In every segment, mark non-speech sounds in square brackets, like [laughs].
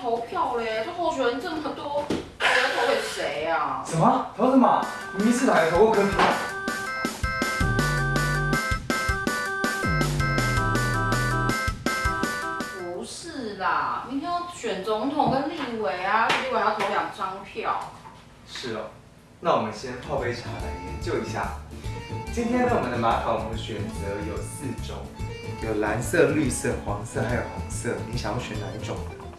投票嘞，这候选人这么多，我要投给谁啊？什么？投什么？明明是哪个投过跟他？不是啦，明天要选总统跟立委啊，立委要投两张票。是哦，那我们先泡杯茶来研究一下。今天呢，我们的马卡龙选择有四种，有蓝色、绿色、黄色还有红色，你想要选哪一种？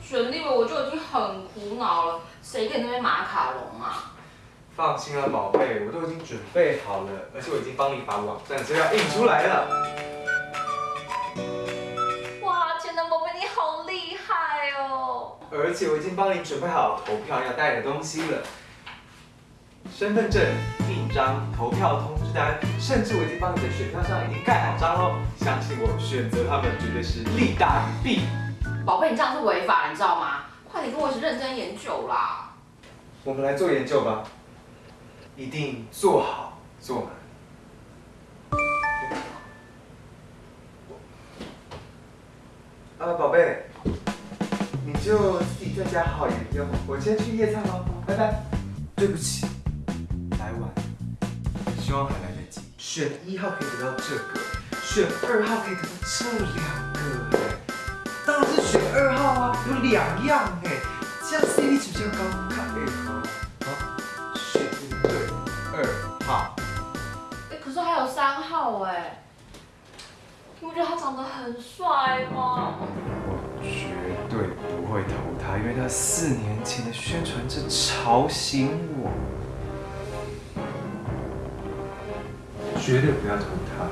选立委我就已经很苦恼了，谁给那边马卡龙啊？放心了，宝贝，我都已经准备好了，而且我已经帮你把网站资料印出来了。哇，潜能宝贝你好厉害哦！而且我已经帮你准备好投票要带的东西了，身份证、印章、投票通知单，甚至我已经帮你的选票上已经盖好章喽。相信我，选择他们绝对是利大于弊。宝贝，你这样是违法，你知道吗？快点跟我一起认真研究啦！我们来做研究吧，一定做好做满。啊，宝贝，你就自己在家好好研究，我先去夜餐喽，拜拜。对不起，来晚了，希望还来得及。选一号可以得到这个，选二号可以得到这两个，当然是选二号啊，有两样哎，这样 CP 值比较高，看配合。好，选对二号。哎，可是还有三号哎，你不觉得他长得很帅吗？我绝对不会投他，因为他四年前的宣传真吵醒我，绝对不要投他。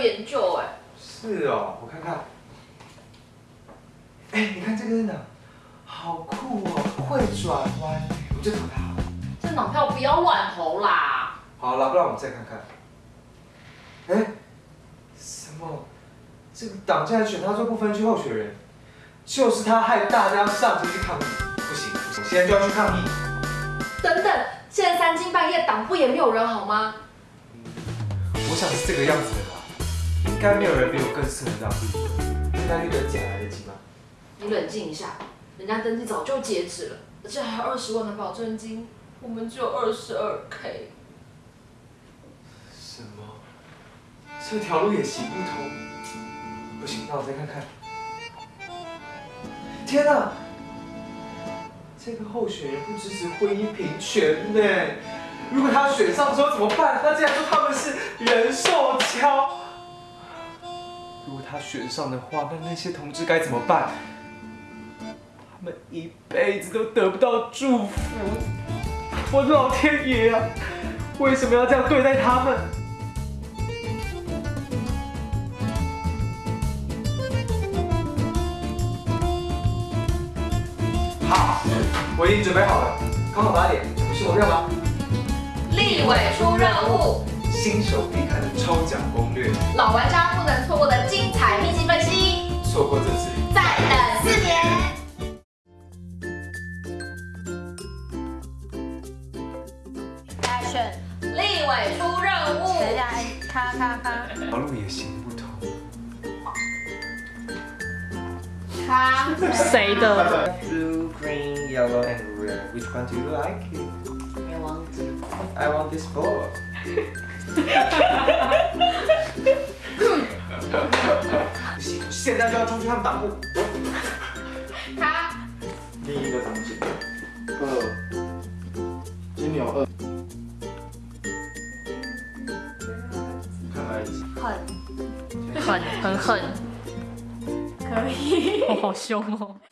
研究哎。是哦，我看看。哎，你看这个人呢，好酷哦，会转弯，我就投他好了。政党票不要乱投啦。好了，不然我们再看看。哎，什么？这个党竟然选他做不分区候选人，就是他害大家上街去抗议。不行，不行，现在就要去抗议。等等，现在三更半夜党部也没有人好吗？我想是这个样子的吧，应该没有人比我更适合当立委。应该绿的奖来得及吗？你冷静一下，人家登记早就截止了，而且还有二十万的保证金，我们只有二十二 K。什么？这条路也行不通？不行，那我再看看。天哪！这个候选人不支持婚姻平权呢。如果他选上之后怎么办？他竟然说他们是人兽交。如果他选上的话，那那些同志该怎么办？他们一辈子都得不到祝福。我的老天爷啊！为什么要这样对待他们？好，我已经准备好了。刚好八点，不是投票吗？立委出任务，新手必看的抽奖攻略，老玩家不能错过的精彩秘籍分析，错过这次再等四年。来选，立委出任务，等一下，哎，咔咔咔，条路也行不通。他谁的？Blue, green, yellow, and red. Which one do you like? I want. I want this ball. 不行，现在就要冲去他们党部。他第一个场景，二，金牛二，看来。很很很狠，可以，我 [laughs] 好凶哦。